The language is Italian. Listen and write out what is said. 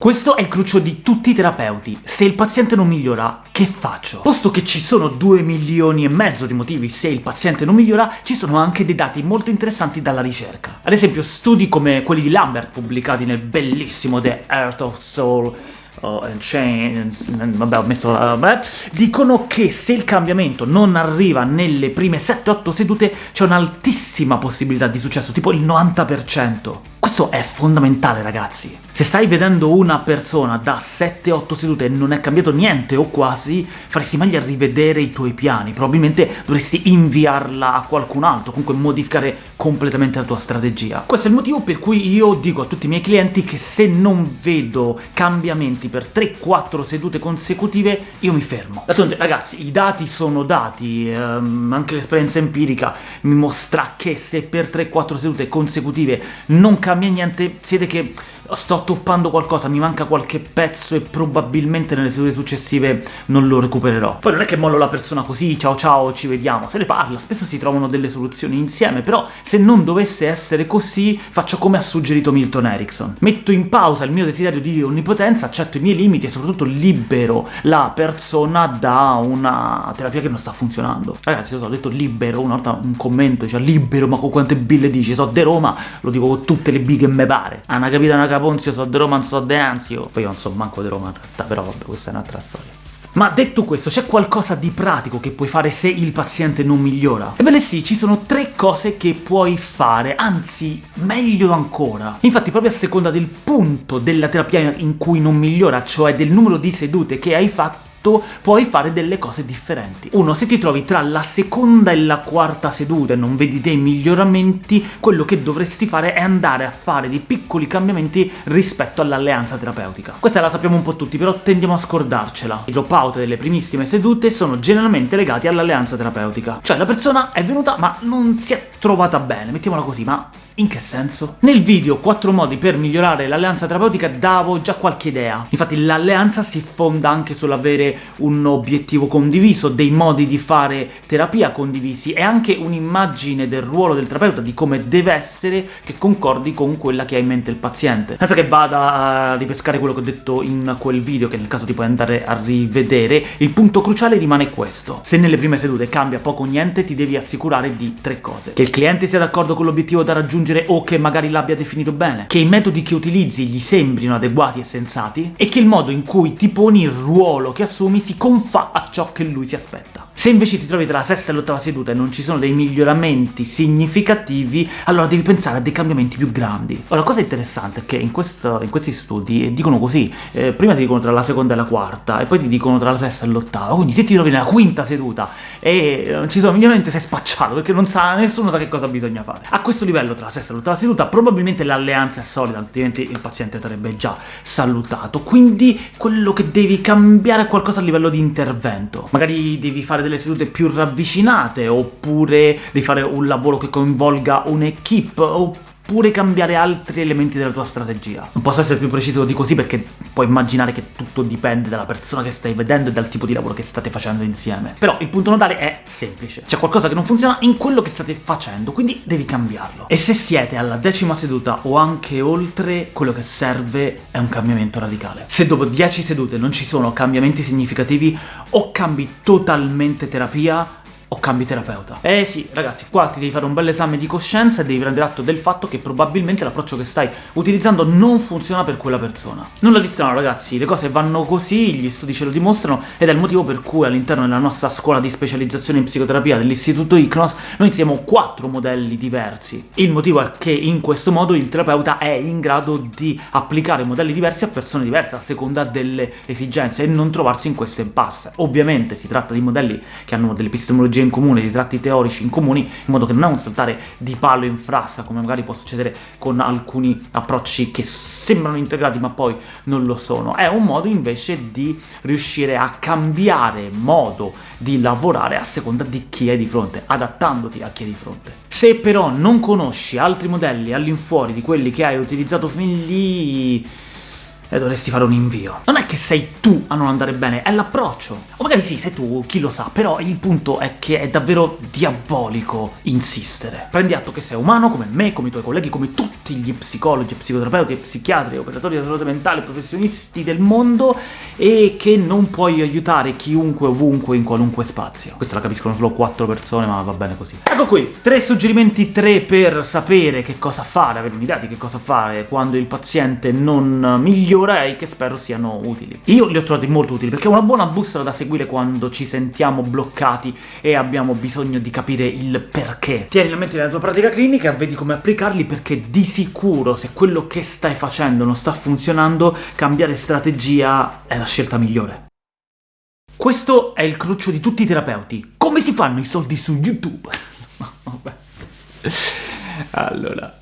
Questo è il cruccio di tutti i terapeuti. Se il paziente non migliora, che faccio? Posto che ci sono 2 milioni e mezzo di motivi se il paziente non migliora, ci sono anche dei dati molto interessanti dalla ricerca. Ad esempio, studi come quelli di Lambert, pubblicati nel bellissimo The Earth of Soul, oh, and vabbè ho messo la... Vabbè, dicono che se il cambiamento non arriva nelle prime 7-8 sedute c'è un'altissima possibilità di successo, tipo il 90%. Questo è fondamentale, ragazzi. Se stai vedendo una persona da 7-8 sedute e non è cambiato niente o quasi, faresti meglio a rivedere i tuoi piani, probabilmente dovresti inviarla a qualcun altro, comunque modificare completamente la tua strategia. Questo è il motivo per cui io dico a tutti i miei clienti che se non vedo cambiamenti per 3-4 sedute consecutive, io mi fermo. D'altronde, ragazzi, i dati sono dati, ehm, anche l'esperienza empirica mi mostra che se per 3-4 sedute consecutive non cambia niente, siete che sto toppando qualcosa, mi manca qualche pezzo e probabilmente nelle sedute successive non lo recupererò. Poi non è che mollo la persona così, ciao ciao, ci vediamo, se ne parla, spesso si trovano delle soluzioni insieme, però se non dovesse essere così, faccio come ha suggerito Milton Erickson. Metto in pausa il mio desiderio di onnipotenza, accetto i miei limiti e soprattutto libero la persona da una terapia che non sta funzionando. Ragazzi, io so, ho detto libero, una volta un commento diceva libero, ma con quante bille dici? So de Roma, lo dico con tutte le bighe me pare. Ah, una capita una Ponzio, so de Roma, so de Anzio. Poi io non so manco di Roma in realtà, però vabbè, questa è un'altra storia. Ma detto questo, c'è qualcosa di pratico che puoi fare se il paziente non migliora? Ebbene sì, ci sono tre cose che puoi fare, anzi, meglio ancora. Infatti, proprio a seconda del punto della terapia in cui non migliora, cioè del numero di sedute che hai fatto, puoi fare delle cose differenti. Uno, se ti trovi tra la seconda e la quarta seduta e non vedi dei miglioramenti, quello che dovresti fare è andare a fare dei piccoli cambiamenti rispetto all'alleanza terapeutica. Questa la sappiamo un po' tutti, però tendiamo a scordarcela. I dropout delle primissime sedute sono generalmente legati all'alleanza terapeutica. Cioè la persona è venuta ma non si è trovata bene, mettiamola così, ma in che senso? Nel video 4 modi per migliorare l'alleanza terapeutica davo già qualche idea. Infatti l'alleanza si fonda anche sull'avere un obiettivo condiviso, dei modi di fare terapia condivisi e anche un'immagine del ruolo del terapeuta, di come deve essere, che concordi con quella che ha in mente il paziente. Senza che vada a ripescare quello che ho detto in quel video, che nel caso ti puoi andare a rivedere, il punto cruciale rimane questo. Se nelle prime sedute cambia poco o niente, ti devi assicurare di tre cose. Che il cliente sia d'accordo con l'obiettivo da raggiungere o che magari l'abbia definito bene, che i metodi che utilizzi gli sembrino adeguati e sensati, e che il modo in cui ti poni il ruolo che assumi si confà a ciò che lui si aspetta. Se invece ti trovi tra la sesta e l'ottava seduta e non ci sono dei miglioramenti significativi, allora devi pensare a dei cambiamenti più grandi. Ora, la cosa interessante è che in, questo, in questi studi dicono così, eh, prima ti dicono tra la seconda e la quarta, e poi ti dicono tra la sesta e l'ottava, quindi se ti trovi nella quinta seduta e non ci sono miglioramenti sei spacciato, perché non sa, nessuno sa che cosa bisogna fare. A questo livello, tra la sesta e l'ottava seduta, probabilmente l'alleanza è solida, altrimenti il paziente sarebbe già salutato, quindi quello che devi cambiare è qualcosa a livello di intervento. Magari devi fare delle sedute più ravvicinate, oppure devi fare un lavoro che coinvolga un'equipe, oppure oppure cambiare altri elementi della tua strategia. Non posso essere più preciso di così perché puoi immaginare che tutto dipende dalla persona che stai vedendo e dal tipo di lavoro che state facendo insieme. Però il punto nodale è semplice. C'è qualcosa che non funziona in quello che state facendo, quindi devi cambiarlo. E se siete alla decima seduta o anche oltre, quello che serve è un cambiamento radicale. Se dopo 10 sedute non ci sono cambiamenti significativi, o cambi totalmente terapia, o cambi terapeuta. Eh sì, ragazzi, qua ti devi fare un bel esame di coscienza e devi prendere atto del fatto che probabilmente l'approccio che stai utilizzando non funziona per quella persona. Nulla di strano, ragazzi, le cose vanno così, gli studi ce lo dimostrano, ed è il motivo per cui all'interno della nostra scuola di specializzazione in psicoterapia dell'istituto ICNOS noi insieme quattro modelli diversi. Il motivo è che in questo modo il terapeuta è in grado di applicare modelli diversi a persone diverse, a seconda delle esigenze, e non trovarsi in queste impasse. Ovviamente si tratta di modelli che hanno delle epistemologie metodologie in comune, di tratti teorici in comuni, in modo che non è un saltare di palo in frasca, come magari può succedere con alcuni approcci che sembrano integrati ma poi non lo sono. È un modo invece di riuscire a cambiare modo di lavorare a seconda di chi è di fronte, adattandoti a chi è di fronte. Se però non conosci altri modelli all'infuori di quelli che hai utilizzato fin lì e dovresti fare un invio. Non è che sei tu a non andare bene, è l'approccio. O magari sì, sei tu, chi lo sa, però il punto è che è davvero diabolico insistere. Prendi atto che sei umano, come me, come i tuoi colleghi, come tutti gli psicologi, psicoterapeuti, psichiatri, operatori di salute mentale, professionisti del mondo, e che non puoi aiutare chiunque, ovunque, in qualunque spazio. Questa la capiscono solo quattro persone, ma va bene così. Ecco qui, tre suggerimenti, tre per sapere che cosa fare, avere un'idea di che cosa fare quando il paziente non migliora e che spero siano utili. Io li ho trovati molto utili, perché è una buona bussola da seguire quando ci sentiamo bloccati e abbiamo bisogno di capire il perché. Tieni la mente nella tua pratica clinica e vedi come applicarli, perché di sicuro se quello che stai facendo non sta funzionando, cambiare strategia è la scelta migliore. Questo è il cruccio di tutti i terapeuti. Come si fanno i soldi su YouTube? Vabbè. Allora...